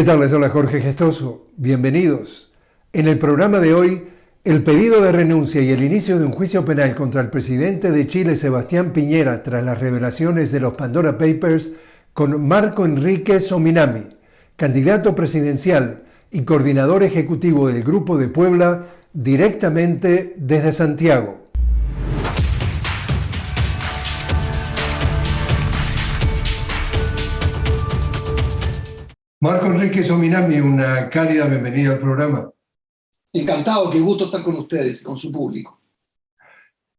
¿Qué tal? Les Jorge Gestoso. Bienvenidos. En el programa de hoy, el pedido de renuncia y el inicio de un juicio penal contra el presidente de Chile, Sebastián Piñera, tras las revelaciones de los Pandora Papers, con Marco Enrique Sominami, candidato presidencial y coordinador ejecutivo del Grupo de Puebla, directamente desde Santiago. Marco Enrique Sominami, una cálida bienvenida al programa. Encantado, qué gusto estar con ustedes, con su público.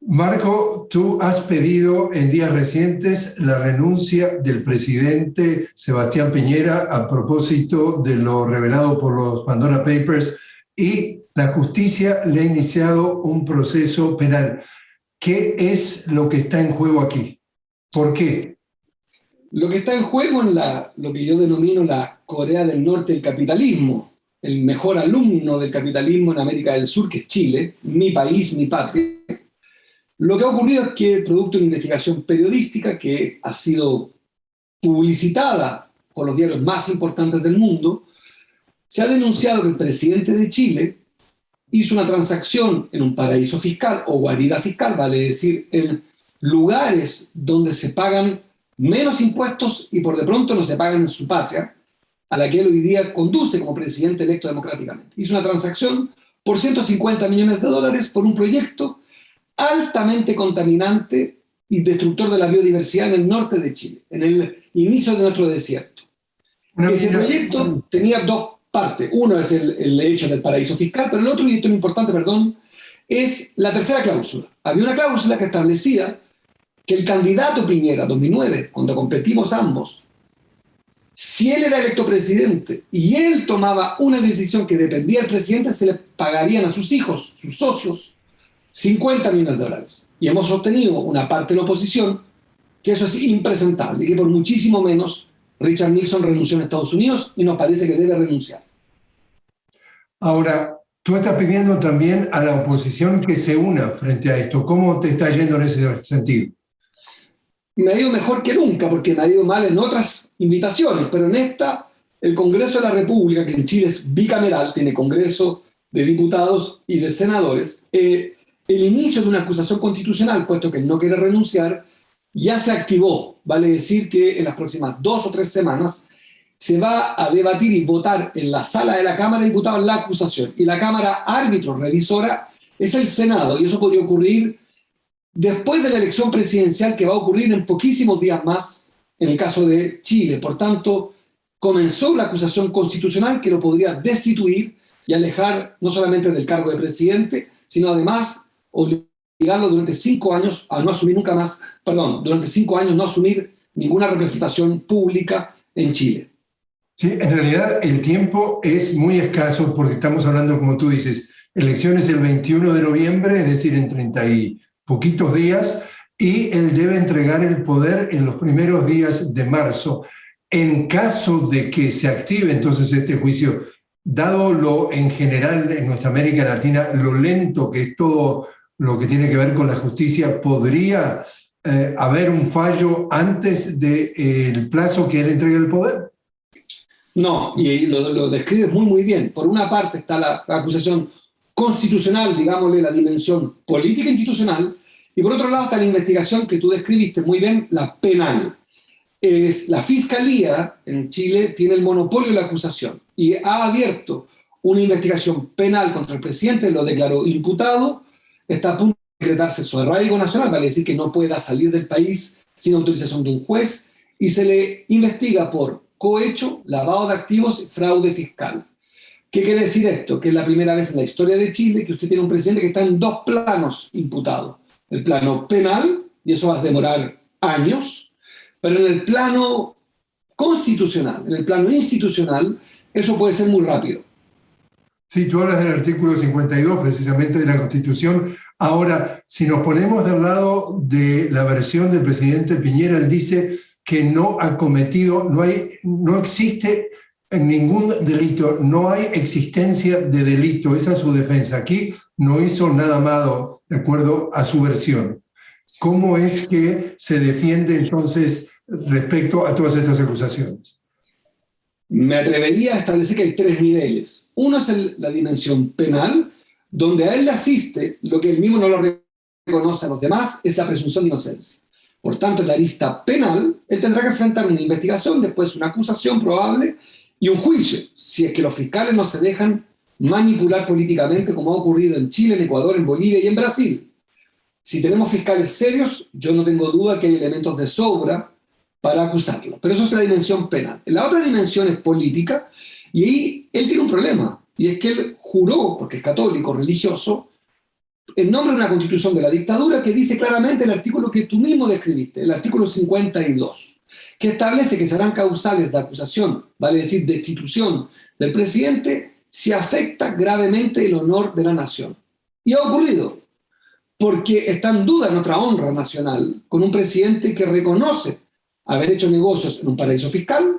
Marco, tú has pedido en días recientes la renuncia del presidente Sebastián Piñera a propósito de lo revelado por los Pandora Papers y la justicia le ha iniciado un proceso penal. ¿Qué es lo que está en juego aquí? ¿Por qué? Lo que está en juego en la, lo que yo denomino la Corea del Norte del capitalismo, el mejor alumno del capitalismo en América del Sur, que es Chile, mi país, mi patria. Lo que ha ocurrido es que, producto de una investigación periodística que ha sido publicitada por los diarios más importantes del mundo, se ha denunciado que el presidente de Chile hizo una transacción en un paraíso fiscal o guarida fiscal, vale decir, en lugares donde se pagan menos impuestos y por de pronto no se pagan en su patria, a la que él hoy día conduce como presidente electo democráticamente. Hizo una transacción por 150 millones de dólares por un proyecto altamente contaminante y destructor de la biodiversidad en el norte de Chile, en el inicio de nuestro desierto. Ese proyecto tenía dos partes. Uno es el, el hecho del paraíso fiscal, pero el otro, y esto es importante, perdón, es la tercera cláusula. Había una cláusula que establecía que el candidato Piñera, 2009, cuando competimos ambos, si él era electo presidente y él tomaba una decisión que dependía del presidente, se le pagarían a sus hijos, sus socios, 50 millones de dólares. Y hemos sostenido una parte de la oposición que eso es impresentable que por muchísimo menos Richard Nixon renunció en Estados Unidos y nos parece que debe renunciar. Ahora, tú estás pidiendo también a la oposición que se una frente a esto. ¿Cómo te está yendo en ese sentido? Me ha ido mejor que nunca, porque me ha ido mal en otras invitaciones, pero en esta, el Congreso de la República, que en Chile es bicameral, tiene Congreso de Diputados y de Senadores, eh, el inicio de una acusación constitucional, puesto que no quiere renunciar, ya se activó. Vale decir que en las próximas dos o tres semanas se va a debatir y votar en la sala de la Cámara de Diputados la acusación. Y la Cámara árbitro, revisora, es el Senado, y eso podría ocurrir después de la elección presidencial que va a ocurrir en poquísimos días más en el caso de Chile. Por tanto, comenzó la acusación constitucional que lo podría destituir y alejar no solamente del cargo de presidente, sino además obligarlo durante cinco años a no asumir nunca más, perdón, durante cinco años no asumir ninguna representación pública en Chile. Sí, en realidad el tiempo es muy escaso porque estamos hablando, como tú dices, elecciones el 21 de noviembre, es decir, en 30 y poquitos días, y él debe entregar el poder en los primeros días de marzo. En caso de que se active entonces este juicio, dado lo en general en nuestra América Latina, lo lento que es todo lo que tiene que ver con la justicia, ¿podría eh, haber un fallo antes del de, plazo que él entregue el poder? No, y lo, lo describes muy, muy bien. Por una parte está la, la acusación constitucional, digámosle, la dimensión política institucional, y por otro lado está la investigación que tú describiste muy bien, la penal. Es, la Fiscalía en Chile tiene el monopolio de la acusación y ha abierto una investigación penal contra el presidente, lo declaró imputado, está a punto de decretarse su arraigo nacional, vale decir que no pueda salir del país sin autorización de un juez, y se le investiga por cohecho, lavado de activos fraude fiscal. ¿Qué quiere decir esto? Que es la primera vez en la historia de Chile que usted tiene un presidente que está en dos planos imputado el plano penal, y eso va a demorar años, pero en el plano constitucional, en el plano institucional, eso puede ser muy rápido. Sí, tú hablas del artículo 52 precisamente de la Constitución. Ahora, si nos ponemos del lado de la versión del presidente Piñera, él dice que no ha cometido, no, hay, no existe ningún delito, no hay existencia de delito, esa es su defensa. Aquí no hizo nada malo de acuerdo a su versión. ¿Cómo es que se defiende entonces respecto a todas estas acusaciones? me atrevería a establecer que hay tres niveles. Uno es la dimensión penal, donde a él le asiste lo que él mismo no lo reconoce a los demás, es la presunción de inocencia. Por tanto, en la lista penal, él tendrá que enfrentar una investigación, después una acusación probable y un juicio, si es que los fiscales no se dejan manipular políticamente como ha ocurrido en Chile, en Ecuador, en Bolivia y en Brasil. Si tenemos fiscales serios, yo no tengo duda que hay elementos de sobra para acusarlo. Pero eso es la dimensión penal. La otra dimensión es política, y ahí él tiene un problema, y es que él juró, porque es católico, religioso, en nombre de una constitución de la dictadura que dice claramente el artículo que tú mismo describiste, el artículo 52, que establece que serán causales de acusación, vale decir, destitución del presidente, si afecta gravemente el honor de la nación. Y ha ocurrido, porque está en duda nuestra honra nacional con un presidente que reconoce haber hecho negocios en un paraíso fiscal,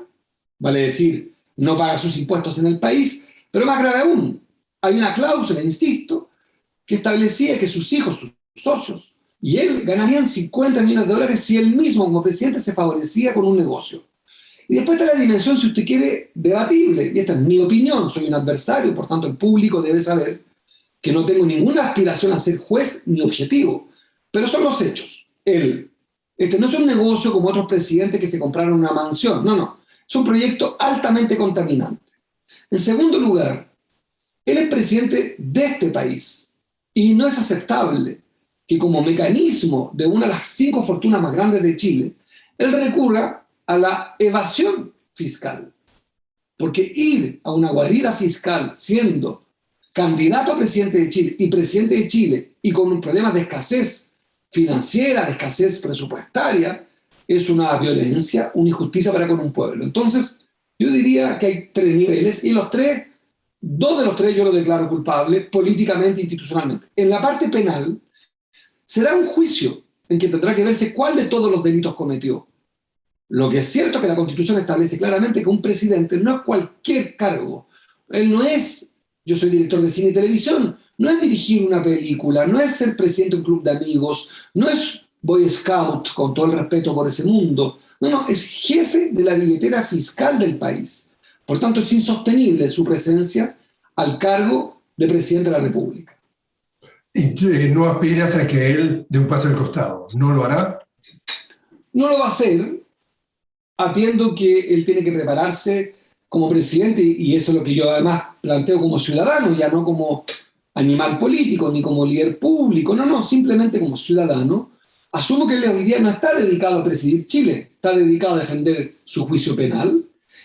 vale decir, no paga sus impuestos en el país, pero más grave aún, hay una cláusula, insisto, que establecía que sus hijos, sus socios, y él ganarían 50 millones de dólares si él mismo como presidente se favorecía con un negocio. Y después está la dimensión, si usted quiere, debatible, y esta es mi opinión, soy un adversario, por tanto el público debe saber que no tengo ninguna aspiración a ser juez ni objetivo, pero son los hechos. Él, este no es un negocio como otros presidentes que se compraron una mansión, no, no, es un proyecto altamente contaminante. En segundo lugar, él es presidente de este país, y no es aceptable que como mecanismo de una de las cinco fortunas más grandes de Chile, él recurra a la evasión fiscal. Porque ir a una guarida fiscal siendo candidato a presidente de Chile y presidente de Chile y con un problema de escasez financiera, de escasez presupuestaria, es una violencia, una injusticia para con un pueblo. Entonces, yo diría que hay tres niveles y los tres Dos de los tres yo lo declaro culpable políticamente e institucionalmente. En la parte penal, será un juicio en que tendrá que verse cuál de todos los delitos cometió. Lo que es cierto es que la Constitución establece claramente que un presidente no es cualquier cargo. Él no es, yo soy director de cine y televisión, no es dirigir una película, no es ser presidente de un club de amigos, no es Boy Scout, con todo el respeto por ese mundo. No, no, es jefe de la billetera fiscal del país. Por tanto, es insostenible su presencia al cargo de presidente de la República. ¿Y eh, no aspiras a que él dé un paso al costado? ¿No lo hará? No lo va a hacer, atiendo que él tiene que prepararse como presidente, y eso es lo que yo además planteo como ciudadano, ya no como animal político, ni como líder público, no, no, simplemente como ciudadano. Asumo que él hoy día no está dedicado a presidir Chile, está dedicado a defender su juicio penal,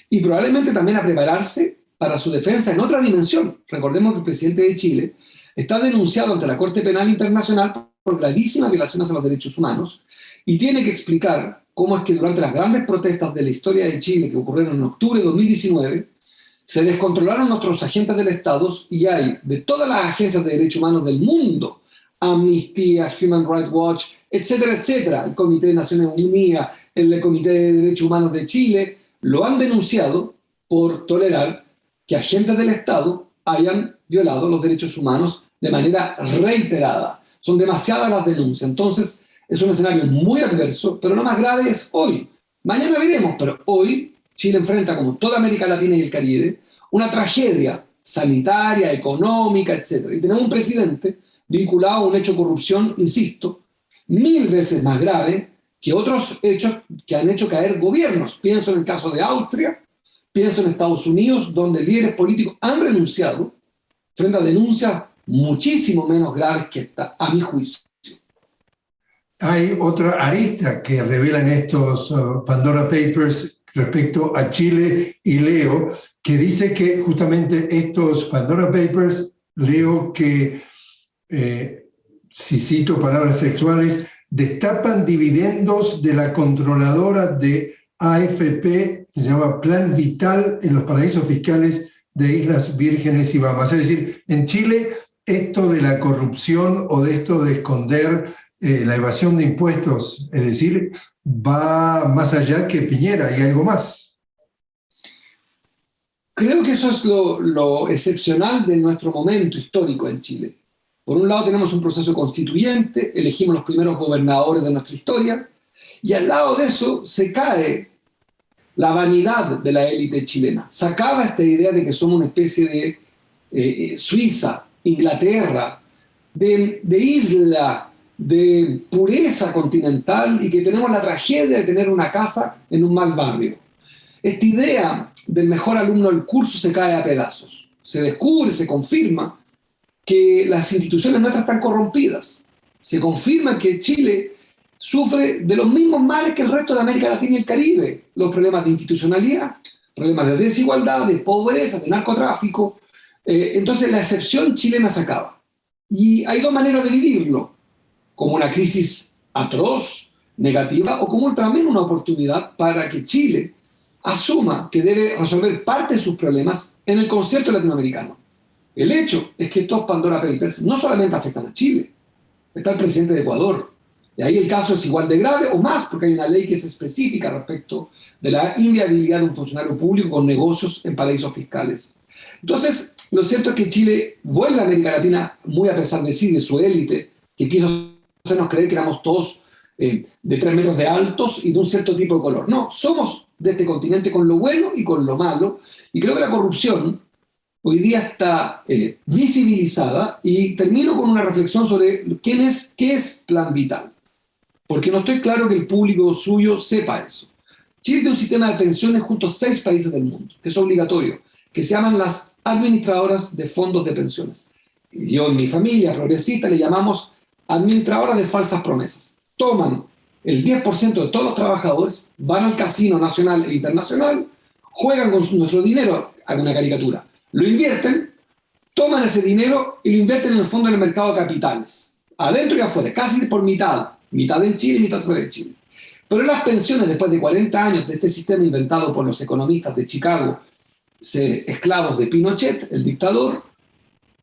y probablemente también a prepararse para su defensa en otra dimensión. Recordemos que el presidente de Chile está denunciado ante la Corte Penal Internacional por gravísimas violaciones a los derechos humanos y tiene que explicar cómo es que durante las grandes protestas de la historia de Chile que ocurrieron en octubre de 2019, se descontrolaron nuestros agentes del Estado y hay de todas las agencias de derechos humanos del mundo, Amnistía, Human Rights Watch, etcétera, etcétera, el Comité de Naciones Unidas, el Comité de Derechos Humanos de Chile, lo han denunciado por tolerar que agentes del Estado hayan violado los derechos humanos de manera reiterada. Son demasiadas las denuncias. Entonces, es un escenario muy adverso, pero lo más grave es hoy. Mañana veremos, pero hoy Chile enfrenta, como toda América Latina y el Caribe, una tragedia sanitaria, económica, etc. Y tenemos un presidente vinculado a un hecho de corrupción, insisto, mil veces más grave que otros hechos que han hecho caer gobiernos. Pienso en el caso de Austria, pienso en Estados Unidos, donde líderes políticos han renunciado frente a denuncias muchísimo menos graves que esta, a mi juicio. Hay otra arista que revelan estos uh, Pandora Papers respecto a Chile y leo, que dice que justamente estos Pandora Papers, leo que, eh, si cito palabras sexuales, destapan dividendos de la controladora de AFP, que se llama Plan Vital en los paraísos fiscales de Islas Vírgenes y Bahamas. Es decir, en Chile esto de la corrupción o de esto de esconder eh, la evasión de impuestos, es decir, va más allá que Piñera y algo más. Creo que eso es lo, excepcional de nuestro momento histórico en Chile. Por un lado tenemos un proceso constituyente, elegimos los primeros gobernadores de nuestra historia, y al lado de eso se cae la vanidad de la élite chilena. Sacaba esta idea de que somos una especie de eh, eh, Suiza, Inglaterra, de, isla, de pureza continental y que tenemos la tragedia de tener una casa en un mal barrio. Esta idea del mejor alumno del curso se cae a pedazos. Se descubre, se confirma que las instituciones nuestras están corrompidas. Se confirma que Chile sufre de los mismos males que el resto de América Latina y el Caribe. Los problemas de institucionalidad, problemas de desigualdad, de pobreza, de narcotráfico. Eh, entonces la excepción chilena se acaba. Y hay dos maneras de vivirlo, como una crisis atroz, negativa, o como también una oportunidad para que Chile asuma que debe resolver parte de sus problemas en el concierto latinoamericano. El hecho es que estos Pandora Papers no solamente afectan a Chile, está el presidente de Ecuador, y ahí el caso es igual de grave o más, porque hay una ley que es específica respecto de la inviabilidad de un funcionario público con negocios en paraísos fiscales. Entonces, lo cierto es que Chile vuelve a América Latina muy a pesar de sí, de su élite, que quiso hacernos creer que éramos todos eh, de tres metros de altos y de un cierto tipo de color. No, somos de este continente con lo bueno y con lo malo, y creo que la corrupción hoy día está eh, visibilizada, y termino con una reflexión sobre quién es, qué es Plan Vital porque no estoy claro que el público suyo sepa eso. Chile tiene un sistema de pensiones junto a seis países del mundo, que es obligatorio, que se llaman las administradoras de fondos de pensiones. Yo en mi familia progresista le llamamos administradoras de falsas promesas. Toman el 10% de todos los trabajadores, van al casino nacional e internacional, juegan con nuestro dinero, hago una caricatura, lo invierten, toman ese dinero y lo invierten en el fondo del mercado de capitales, adentro y afuera, casi por mitad, mitad en Chile y mitad fuera de Chile. Pero las pensiones, después de 40 años de este sistema inventado por los economistas de Chicago, esclavos de Pinochet, el dictador,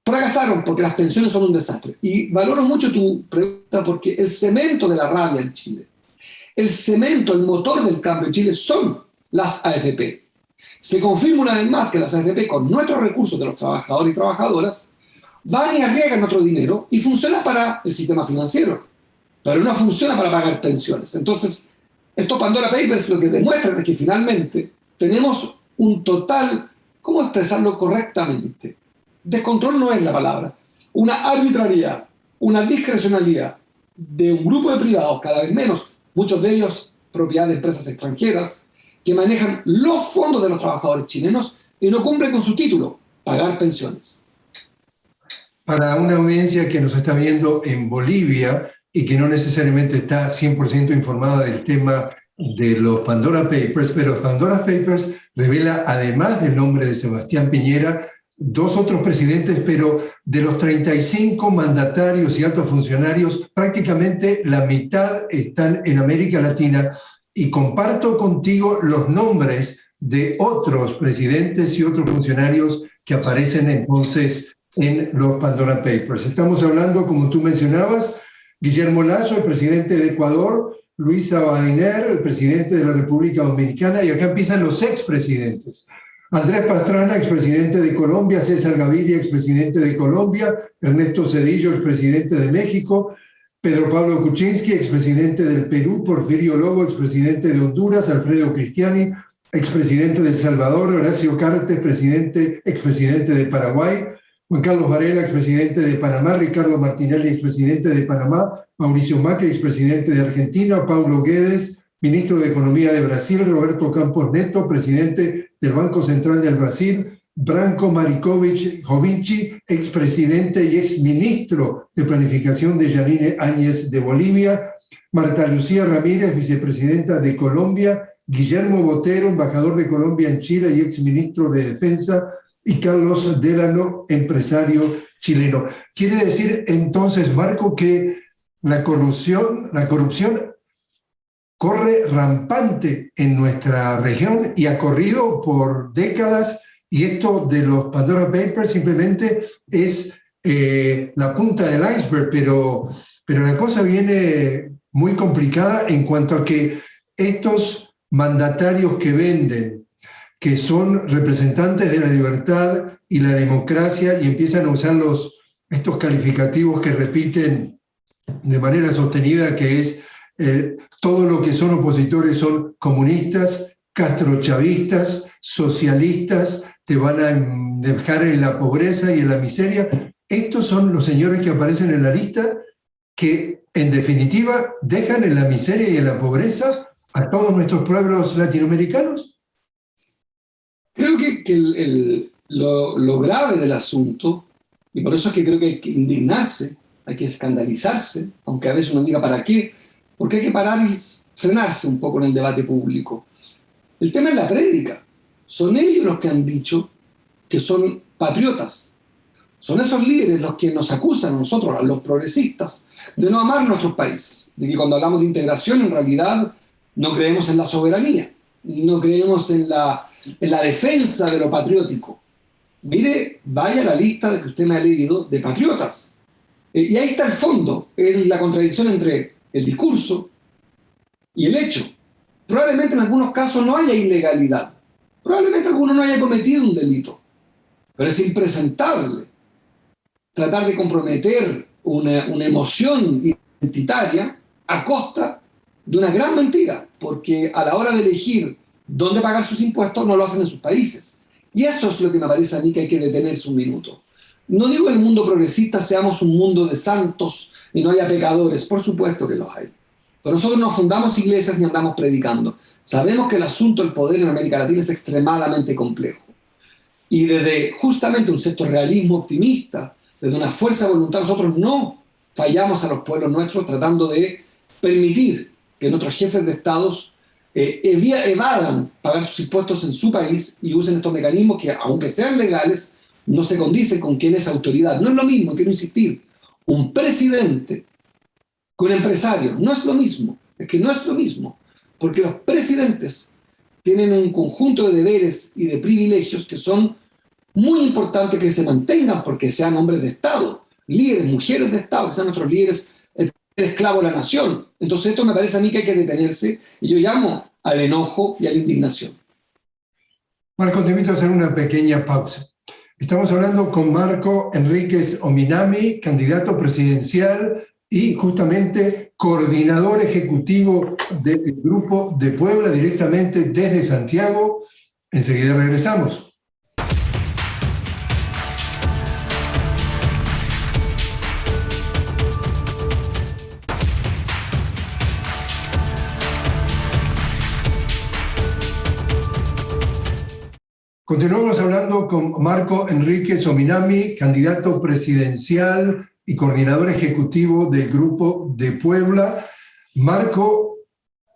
fracasaron porque las pensiones son un desastre. Y valoro mucho tu pregunta porque el cemento de la rabia en Chile, el cemento, el motor del cambio en Chile son las AFP. Se confirma una vez más que las AFP, con nuestros recursos de los trabajadores y trabajadoras, van y arriesgan nuestro dinero y funcionan para el sistema financiero pero no funciona para pagar pensiones. Entonces, estos Pandora Papers lo que demuestran es que finalmente tenemos un total, ¿cómo expresarlo correctamente? Descontrol no es la palabra. Una arbitrariedad, una discrecionalidad de un grupo de privados, cada vez menos, muchos de ellos propiedad de empresas extranjeras, que manejan los fondos de los trabajadores chilenos y no cumplen con su título, pagar pensiones. Para una audiencia que nos está viendo en Bolivia, y que no necesariamente está 100% informada del tema de los Pandora Papers, pero Pandora Papers revela, además del nombre de Sebastián Piñera, dos otros presidentes, pero de los 35 mandatarios y altos funcionarios, prácticamente la mitad están en América Latina y comparto contigo los nombres de otros presidentes y otros funcionarios que aparecen entonces en los Pandora Papers. Estamos hablando, como tú mencionabas, Guillermo Lazo, el presidente de Ecuador, Luis Abinader, el presidente de la República Dominicana, y acá empiezan los expresidentes. Andrés Pastrana, expresidente de Colombia, César Gaviria, expresidente de Colombia, Ernesto Cedillo, expresidente de México, Pedro Pablo Kuczynski, expresidente del Perú, Porfirio Lobo, expresidente de Honduras, Alfredo Cristiani, expresidente de El Salvador, Horacio Cartes, presidente, expresidente de Paraguay, Juan Carlos Varela, expresidente de Panamá, Ricardo Martinelli, expresidente de Panamá, Mauricio Macri, expresidente de Argentina, Paulo Guedes, ministro de Economía de Brasil, Roberto Campos Neto, presidente del Banco Central del Brasil, Branko Marikovic Jovinci, expresidente y exministro de Planificación de Yanine Áñez de Bolivia, Marta Lucía Ramírez, vicepresidenta de Colombia, Guillermo Botero, embajador de Colombia en Chile y exministro de Defensa, y Carlos Delano, empresario chileno. Quiere decir entonces, Marco, que la corrupción, la corrupción corre rampante en nuestra región y ha corrido por décadas y esto de los Pandora Papers simplemente es eh, la punta del iceberg, pero, pero la cosa viene muy complicada en cuanto a que estos mandatarios que venden que son representantes de la libertad y la democracia y empiezan a usar los, estos calificativos que repiten de manera sostenida, que es eh, todo lo que son opositores son comunistas castrochavistas, socialistas, te van a dejar en la pobreza y en la miseria. Estos son los señores que aparecen en la lista que, en definitiva, dejan en la miseria y en la pobreza a todos nuestros pueblos latinoamericanos. Creo que, lo, lo grave del asunto, y por eso es que creo que hay que indignarse, hay que escandalizarse, aunque a veces uno diga ¿para qué? Porque hay que parar y frenarse un poco en el debate público. El tema es la prédica. Son ellos los que han dicho que son patriotas. Son esos líderes los que nos acusan a nosotros, a los progresistas, de no amar nuestros países. De que cuando hablamos de integración, en realidad no creemos en la soberanía, no creemos en la, en la defensa de lo patriótico. Mire, vaya la lista que usted me ha leído de patriotas. Eh, y ahí está el fondo, es la contradicción entre el discurso y el hecho. Probablemente en algunos casos no haya ilegalidad, probablemente alguno no haya cometido un delito, pero es impresentable tratar de comprometer una, una emoción identitaria a costa de una gran mentira, porque a la hora de elegir dónde pagar sus impuestos no lo hacen en sus países. Y eso es lo que me parece a mí que hay que detenerse un minuto. No digo el mundo progresista seamos un mundo de santos y no haya pecadores, por supuesto que los hay. Pero nosotros no fundamos iglesias ni andamos predicando. Sabemos que el asunto del poder en América Latina es extremadamente complejo. Y desde justamente un cierto realismo optimista, desde una fuerza de voluntad, nosotros no fallamos a los pueblos nuestros tratando de permitir que nuestros jefes de estados eh, evadan pagar sus impuestos en su país y usen estos mecanismos que, aunque sean legales, no se condicen con quién es autoridad. No es lo mismo, quiero insistir, un presidente con empresario. No es lo mismo, es que no es lo mismo, porque los presidentes tienen un conjunto de deberes y de privilegios que son muy importantes que se mantengan porque sean hombres de Estado, líderes, mujeres de Estado, que sean nuestros líderes, esclavo de la nación. Entonces esto me parece a mí que hay que detenerse y yo llamo al enojo y a la indignación. Marco, te invito a hacer una pequeña pausa. Estamos hablando con Marco Enríquez Ominami, candidato presidencial y justamente coordinador ejecutivo del Grupo de Puebla directamente desde Santiago. Enseguida regresamos. Continuamos hablando con Marco Enrique Sominami, candidato presidencial y coordinador ejecutivo del Grupo de Puebla. Marco,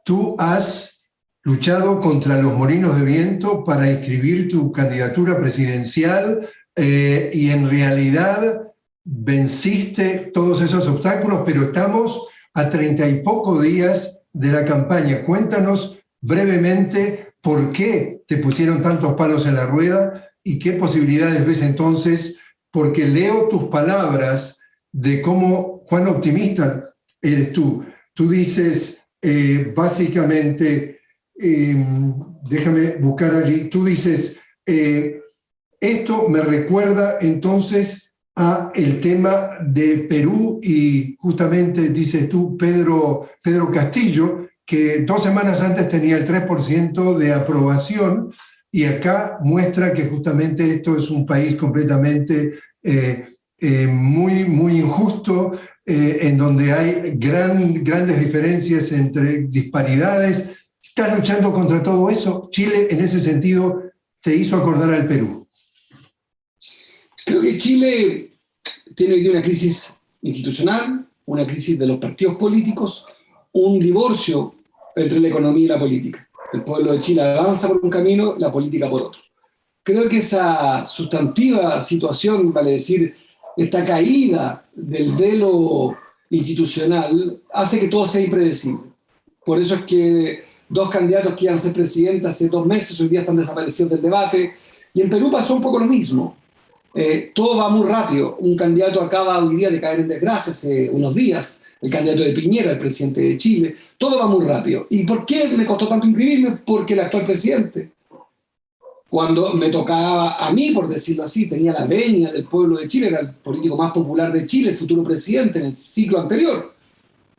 tú has luchado contra los molinos de viento para inscribir tu candidatura presidencial eh, y en realidad venciste todos esos obstáculos, pero estamos a treinta y poco días de la campaña. Cuéntanos brevemente por qué te pusieron tantos palos en la rueda y qué posibilidades ves entonces, porque leo tus palabras de cómo, cuán optimista eres tú. Tú dices, eh, básicamente, em, déjame buscar allí, tú dices, eh, esto me recuerda entonces a el tema de Perú y justamente dices tú, Pedro, Pedro Castillo, que dos semanas antes tenía el 3% de aprobación y acá muestra que justamente esto es un país completamente eh, eh, muy, muy injusto, eh, en donde hay gran, grandes diferencias entre disparidades. ¿Estás luchando contra todo eso? Chile, en ese sentido, te hizo acordar al Perú. Creo que Chile tiene una crisis institucional, una crisis de los partidos políticos, un divorcio entre la economía y la política. El pueblo de Chile avanza por un camino, la política por otro. Creo que esa sustantiva situación, vale decir, esta caída del velo institucional, hace que todo sea impredecible. Por eso es que dos candidatos que iban a ser presidentes hace dos meses, hoy día están desaparecidos del debate, y en Perú pasó un poco lo mismo. Eh, todo va muy rápido. Un candidato acaba hoy día de caer en desgracia hace unos días, el candidato de Piñera, el presidente de Chile, todo va muy rápido. ¿Y por qué me costó tanto inscribirme? Porque el actual presidente, cuando me tocaba a mí, por decirlo así, tenía la venia del pueblo de Chile, era el político más popular de Chile, el futuro presidente en el ciclo anterior,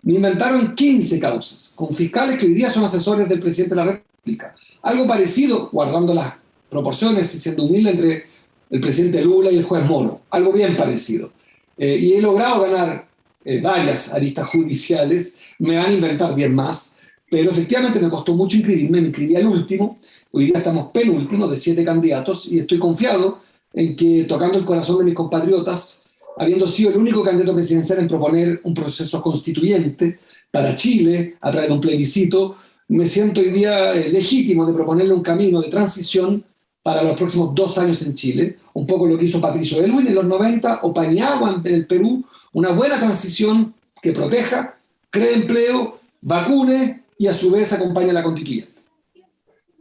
me inventaron 15 causas, con fiscales que hoy día son asesores del presidente de la República. Algo parecido, guardando las proporciones y siendo humilde entre el presidente Lula y el juez Moro, algo bien parecido. Eh, y he logrado ganar eh, varias aristas judiciales, me van a inventar 10 más, pero efectivamente me costó mucho inscribirme, me inscribí al último, hoy día estamos penúltimo de siete candidatos y estoy confiado en que, tocando el corazón de mis compatriotas, habiendo sido el único candidato presidencial en proponer un proceso constituyente para Chile a través de un plebiscito, me siento hoy día eh, legítimo de proponerle un camino de transición para los próximos dos años en Chile, un poco lo que hizo Patricio Elwin en los 90 o Paniagua en el Perú, una buena transición que proteja, cree empleo, vacune y a su vez acompañe a la constituyente.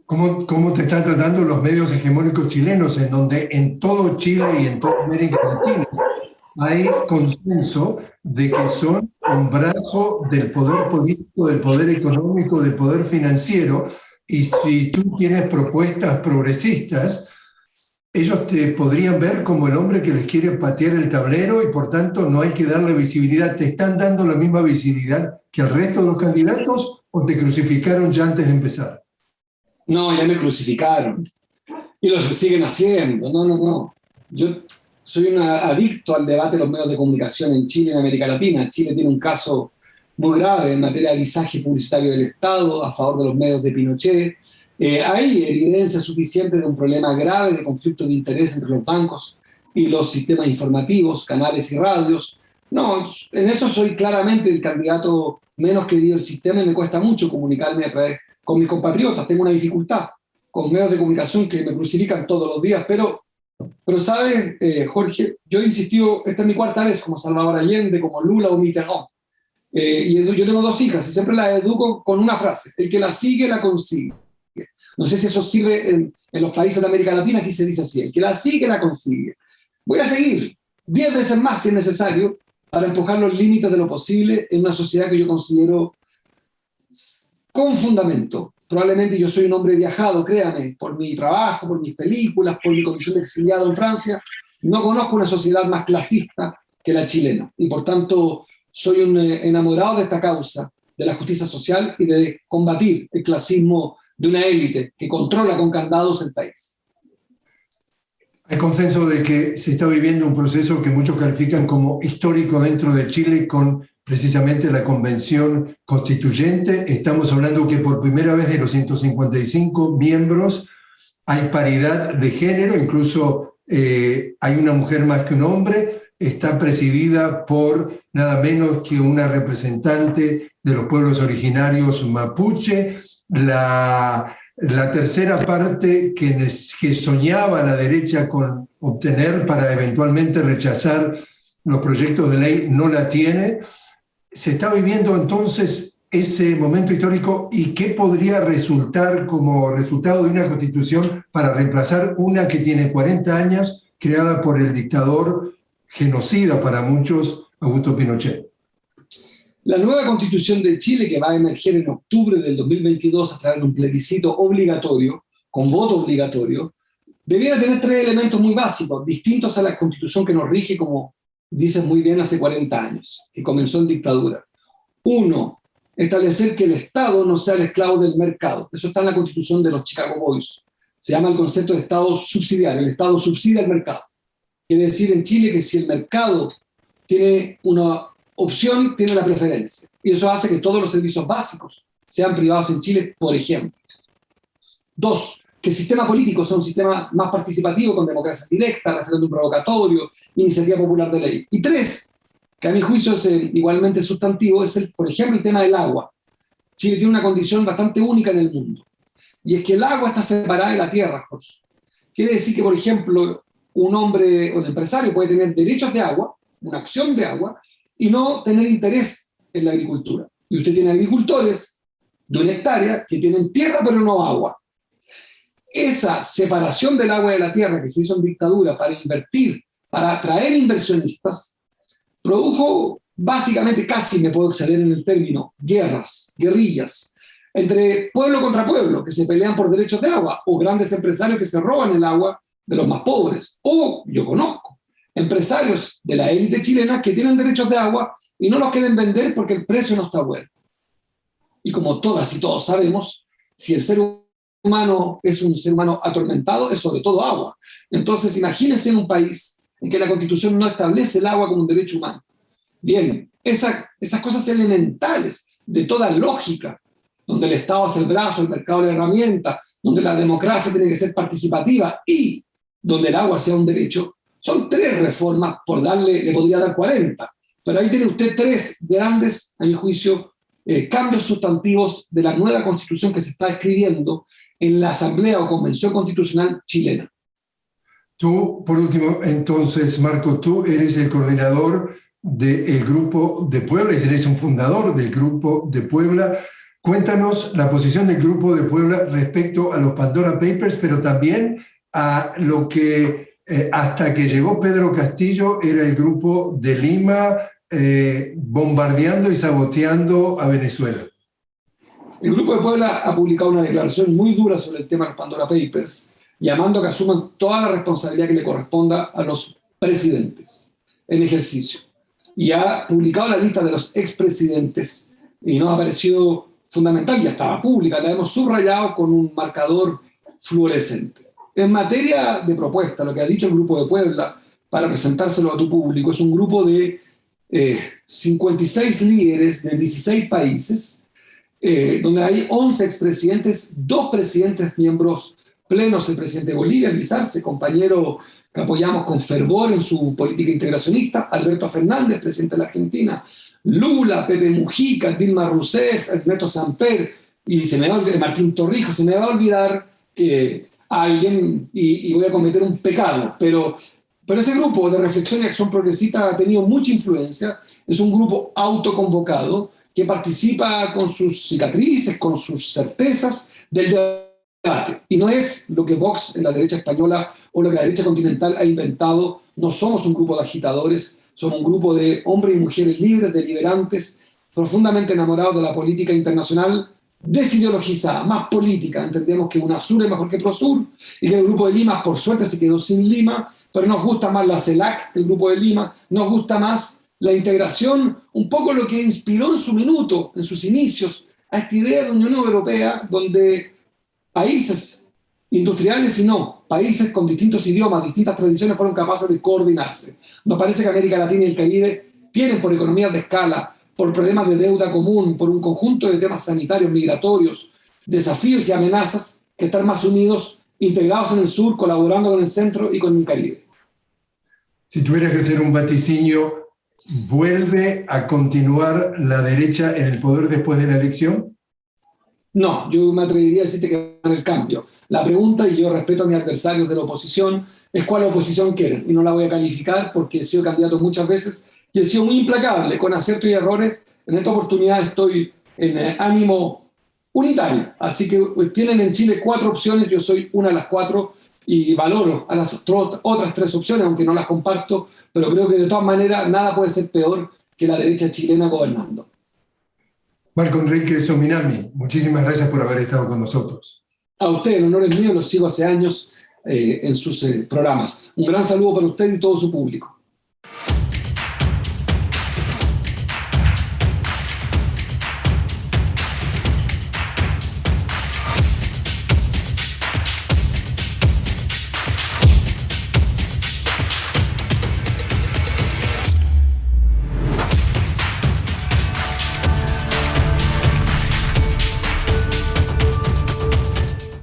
¿Cómo, ¿Cómo te están tratando los medios hegemónicos chilenos, en donde en todo Chile y en toda América Latina hay consenso de que son un brazo del poder político, del poder económico, del poder financiero, y si tú tienes propuestas progresistas, ellos te podrían ver como el hombre que les quiere patear el tablero y por tanto no hay que darle visibilidad. ¿Te están dando la misma visibilidad que el resto de los candidatos o te crucificaron ya antes de empezar? No, ya me crucificaron. Y lo siguen haciendo. No, no, no. Yo soy un adicto al debate de los medios de comunicación en Chile y en América Latina. Chile tiene un caso muy grave en materia de visaje publicitario del Estado a favor de los medios de Pinochet. Eh, hay evidencia suficiente de un problema grave de conflicto de interés entre los bancos y los sistemas informativos, canales y radios. No, en eso soy claramente el candidato menos querido del sistema y me cuesta mucho comunicarme a través con mis compatriotas. Tengo una dificultad con medios de comunicación que me crucifican todos los días, pero pero sabes, eh, Jorge, yo he insistido, esta es mi cuarta vez como Salvador Allende, como Lula o Mitterrand. Eh, y yo tengo dos hijas y siempre las educo con una frase, el que la sigue, la consigue. No sé si eso sirve en, los países de América Latina, aquí se dice así, el que la sigue, la consigue. Voy a seguir diez veces más si es necesario para empujar los límites de lo posible en una sociedad que yo considero con fundamento, probablemente yo soy un hombre viajado, créame, por mi trabajo, por mis películas, por mi condición de exiliado en Francia, no conozco una sociedad más clasista que la chilena. Y por tanto, soy un eh, enamorado de esta causa, de la justicia social y de combatir el clasismo de una élite que controla con candados el país. Hay consenso de que se está viviendo un proceso que muchos califican como histórico dentro de Chile con precisamente la convención constituyente. Estamos hablando que por primera vez de los 155 miembros hay paridad de género, incluso eh, hay una mujer más que un hombre, está presidida por nada menos que una representante de los pueblos originarios mapuche, la, tercera parte que, que soñaba la derecha con obtener para eventualmente rechazar los proyectos de ley no la tiene, se está viviendo entonces ese momento histórico y qué podría resultar como resultado de una constitución para reemplazar una que tiene 40 años, creada por el dictador genocida para muchos, Augusto Pinochet. La nueva constitución de Chile, que va a emerger en octubre del 2022 a través de un plebiscito obligatorio, con voto obligatorio, debiera tener tres elementos muy básicos, distintos a la constitución que nos rige como dice muy bien hace 40 años, que comenzó en dictadura. Uno, establecer que el Estado no sea el esclavo del mercado. Eso está en la constitución de los Chicago Boys. Se llama el concepto de Estado subsidiario. El Estado subsidia el mercado. Quiere decir en Chile que si el mercado tiene una opción, tiene la preferencia. Y eso hace que todos los servicios básicos sean privados en Chile, por ejemplo. Dos, que el sistema político sea un sistema más participativo, con democracia directa, referéndum provocatorio, iniciativa popular de ley. Y tres, que a mi juicio es eh, igualmente sustantivo, es, el, por ejemplo, el tema del agua. Chile tiene una condición bastante única en el mundo, y es que el agua está separada de la tierra, Jorge. Quiere decir que, por ejemplo, un hombre o un empresario puede tener derechos de agua, una acción de agua, y no tener interés en la agricultura. Y usted tiene agricultores de una hectárea que tienen tierra pero no agua esa separación del agua de la tierra que se hizo en dictadura para invertir, para atraer inversionistas, produjo básicamente, casi me puedo exceder en el término, guerras, guerrillas, entre pueblo contra pueblo, que se pelean por derechos de agua, o grandes empresarios que se roban el agua de los más pobres, o yo conozco empresarios de la élite chilena que tienen derechos de agua y no los quieren vender porque el precio no está bueno. Y como todas y todos sabemos, si el ser humano es un ser humano atormentado, es sobre todo agua. Entonces, imagínense en un país en que la constitución no establece el agua como un derecho humano. Bien, esas cosas elementales de toda lógica, donde el Estado hace el brazo, el mercado de herramientas, donde la democracia tiene que ser participativa y donde el agua sea un derecho, son tres reformas, por darle, le podría dar 40. Pero ahí tiene usted tres grandes, a mi juicio, eh, cambios sustantivos de la nueva constitución que se está escribiendo en la Asamblea o Convención Constitucional chilena. Tú, por último, entonces, Marco, tú eres el coordinador del Grupo de Puebla, eres un fundador del Grupo de Puebla. Cuéntanos la posición del Grupo de Puebla respecto a los Pandora Papers, pero también a lo que eh, hasta que llegó Pedro Castillo era el Grupo de Lima eh, bombardeando y saboteando a Venezuela. El Grupo de Puebla ha publicado una declaración muy dura sobre el tema de los Pandora Papers, llamando a que asuman toda la responsabilidad que le corresponda a los presidentes en ejercicio. Y ha publicado la lista de los expresidentes y nos ha parecido fundamental, ya estaba pública, la hemos subrayado con un marcador fluorescente. En materia de propuesta, lo que ha dicho el Grupo de Puebla para presentárselo a tu público es un grupo de 56 eh, líderes de 16 países, eh, donde hay 11 expresidentes, dos presidentes miembros plenos, el presidente de Bolivia, Luis Arce, compañero que apoyamos con fervor en su política integracionista, Alberto Fernández, presidente de la Argentina, Lula, Pepe Mujica, Dilma Rousseff, Ernesto Samper, y se me va Martín Torrijos, se me va a olvidar que alguien, y, voy a cometer un pecado, pero, pero ese grupo de reflexión y acción progresista ha tenido mucha influencia, es un grupo autoconvocado que participa con sus cicatrices, con sus certezas del debate. Y no es lo que Vox en la derecha española o lo que la derecha continental ha inventado, no somos un grupo de agitadores, somos un grupo de hombres y mujeres libres, deliberantes, profundamente enamorados de la política internacional, desideologizada, más política. Entendemos que UNASUR es mejor que PROSUR y que el Grupo de Lima, por suerte, se quedó sin Lima, pero nos gusta más la CELAC, el Grupo de Lima, nos gusta más la integración, un poco lo que inspiró en su minuto, en sus inicios, a esta idea de Unión Europea, donde países industriales y no, países con distintos idiomas, distintas tradiciones fueron capaces de coordinarse. Nos parece que América Latina y el Caribe tienen por economías de escala, por problemas de deuda común, por un conjunto de temas sanitarios, migratorios, desafíos y amenazas, que están más unidos, integrados en el sur, colaborando con el centro y con el Caribe. Si tuvieras que hacer un vaticinio, ¿vuelve a continuar la derecha en el poder después de la elección? No, yo me atrevería a decirte que va el cambio. La pregunta, y yo respeto a mis adversarios de la oposición, es cuál oposición quieren. Y no la voy a calificar porque he sido candidato muchas veces y he sido muy implacable, con aciertos y errores. En esta oportunidad estoy en eh, ánimo unitario. Así que eh, tienen en Chile cuatro opciones, yo soy una de las cuatro y valoro a las otras tres opciones, aunque no las comparto, pero creo que de todas maneras nada puede ser peor que la derecha chilena gobernando. Marco Enrique Sominami, muchísimas gracias por haber estado con nosotros. A usted, el honor es mío, los sigo hace años eh, en sus programas. Un gran saludo para usted y todo su público.